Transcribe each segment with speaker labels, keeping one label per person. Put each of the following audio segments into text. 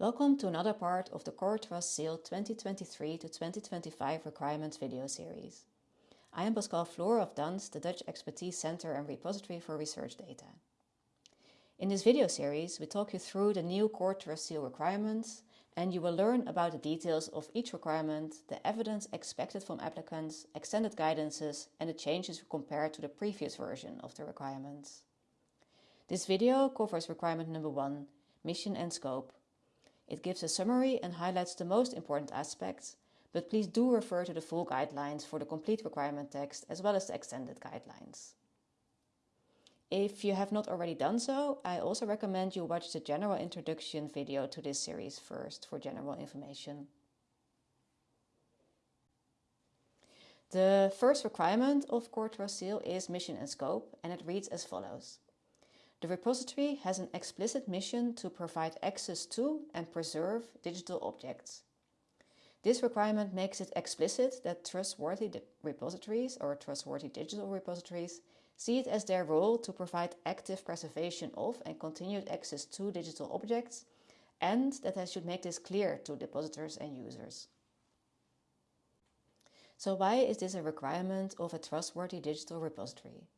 Speaker 1: Welcome to another part of the Core Trust Seal 2023 to 2025 Requirements video series. I am Pascal Flohr of DANS, the Dutch Expertise Center and Repository for Research Data. In this video series, we talk you through the new Core Trust Seal requirements and you will learn about the details of each requirement, the evidence expected from applicants, extended guidances and the changes compared to the previous version of the requirements. This video covers requirement number one, mission and scope, it gives a summary and highlights the most important aspects, but please do refer to the full guidelines for the complete requirement text as well as the extended guidelines. If you have not already done so, I also recommend you watch the general introduction video to this series first for general information. The first requirement of Core Seal is mission and scope and it reads as follows. The repository has an explicit mission to provide access to and preserve digital objects. This requirement makes it explicit that trustworthy repositories or trustworthy digital repositories see it as their role to provide active preservation of and continued access to digital objects and that they should make this clear to depositors and users. So why is this a requirement of a trustworthy digital repository?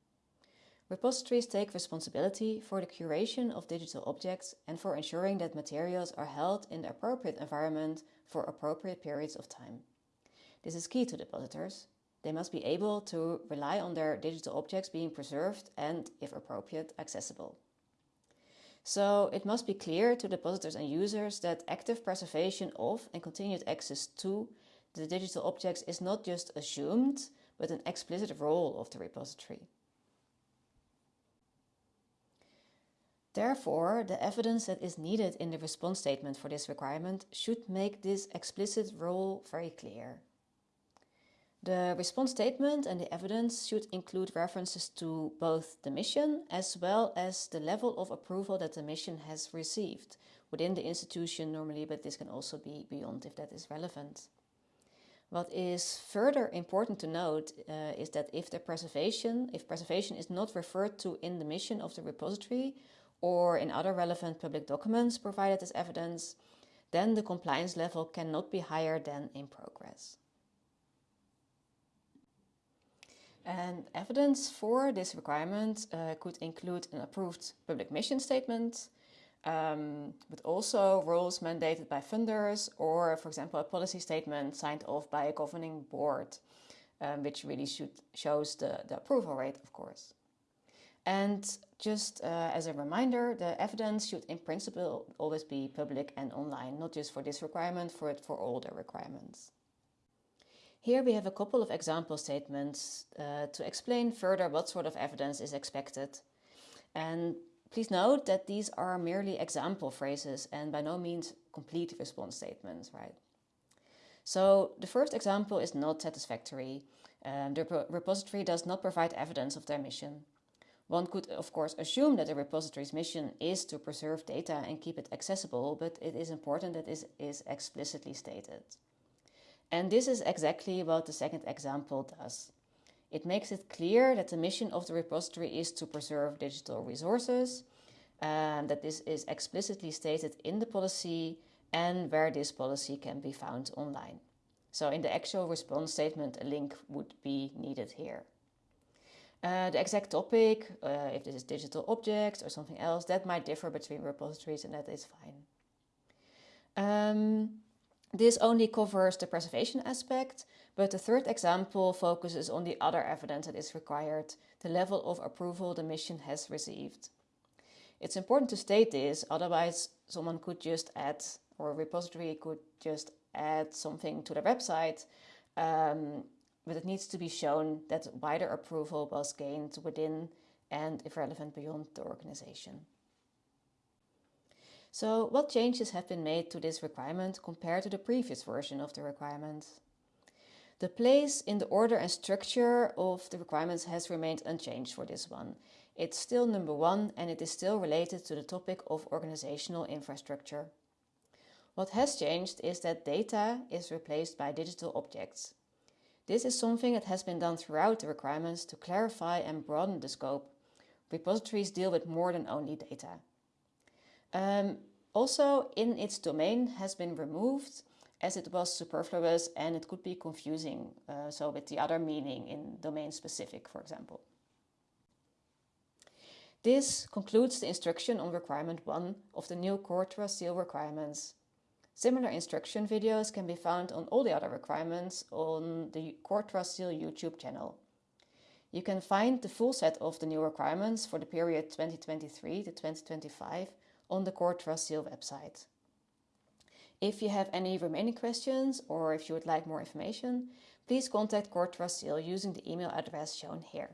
Speaker 1: Repositories take responsibility for the curation of digital objects and for ensuring that materials are held in the appropriate environment for appropriate periods of time. This is key to depositors. They must be able to rely on their digital objects being preserved and, if appropriate, accessible. So it must be clear to depositors and users that active preservation of and continued access to the digital objects is not just assumed, but an explicit role of the repository. Therefore, the evidence that is needed in the response statement for this requirement should make this explicit role very clear. The response statement and the evidence should include references to both the mission as well as the level of approval that the mission has received within the institution normally, but this can also be beyond if that is relevant. What is further important to note uh, is that if the preservation, if preservation is not referred to in the mission of the repository or in other relevant public documents provided as evidence, then the compliance level cannot be higher than in progress. And evidence for this requirement uh, could include an approved public mission statement, um, but also rules mandated by funders or, for example, a policy statement signed off by a governing board, um, which really should shows the, the approval rate, of course. And just uh, as a reminder, the evidence should in principle always be public and online, not just for this requirement, for it for all the requirements. Here we have a couple of example statements uh, to explain further what sort of evidence is expected. And please note that these are merely example phrases and by no means complete response statements, right? So the first example is not satisfactory. Um, the repository does not provide evidence of their mission. One could, of course, assume that a repository's mission is to preserve data and keep it accessible, but it is important that this is explicitly stated. And this is exactly what the second example does. It makes it clear that the mission of the repository is to preserve digital resources, and that this is explicitly stated in the policy and where this policy can be found online. So in the actual response statement, a link would be needed here. Uh, the exact topic, uh, if this is digital objects or something else, that might differ between repositories and that is fine. Um, this only covers the preservation aspect, but the third example focuses on the other evidence that is required, the level of approval the mission has received. It's important to state this, otherwise someone could just add, or a repository could just add something to their website um, but it needs to be shown that wider approval was gained within and, if relevant, beyond the organization. So what changes have been made to this requirement compared to the previous version of the requirement? The place in the order and structure of the requirements has remained unchanged for this one. It's still number one and it is still related to the topic of organizational infrastructure. What has changed is that data is replaced by digital objects. This is something that has been done throughout the requirements to clarify and broaden the scope. Repositories deal with more than only data. Um, Also, in its domain has been removed as it was superfluous and it could be confusing, uh, so with the other meaning in domain specific, for example. This concludes the instruction on requirement 1 of the new Core Seal requirements. Similar instruction videos can be found on all the other requirements on the Core Seal YouTube channel. You can find the full set of the new requirements for the period 2023 to 2025 on the Core Seal website. If you have any remaining questions or if you would like more information, please contact Core Seal using the email address shown here.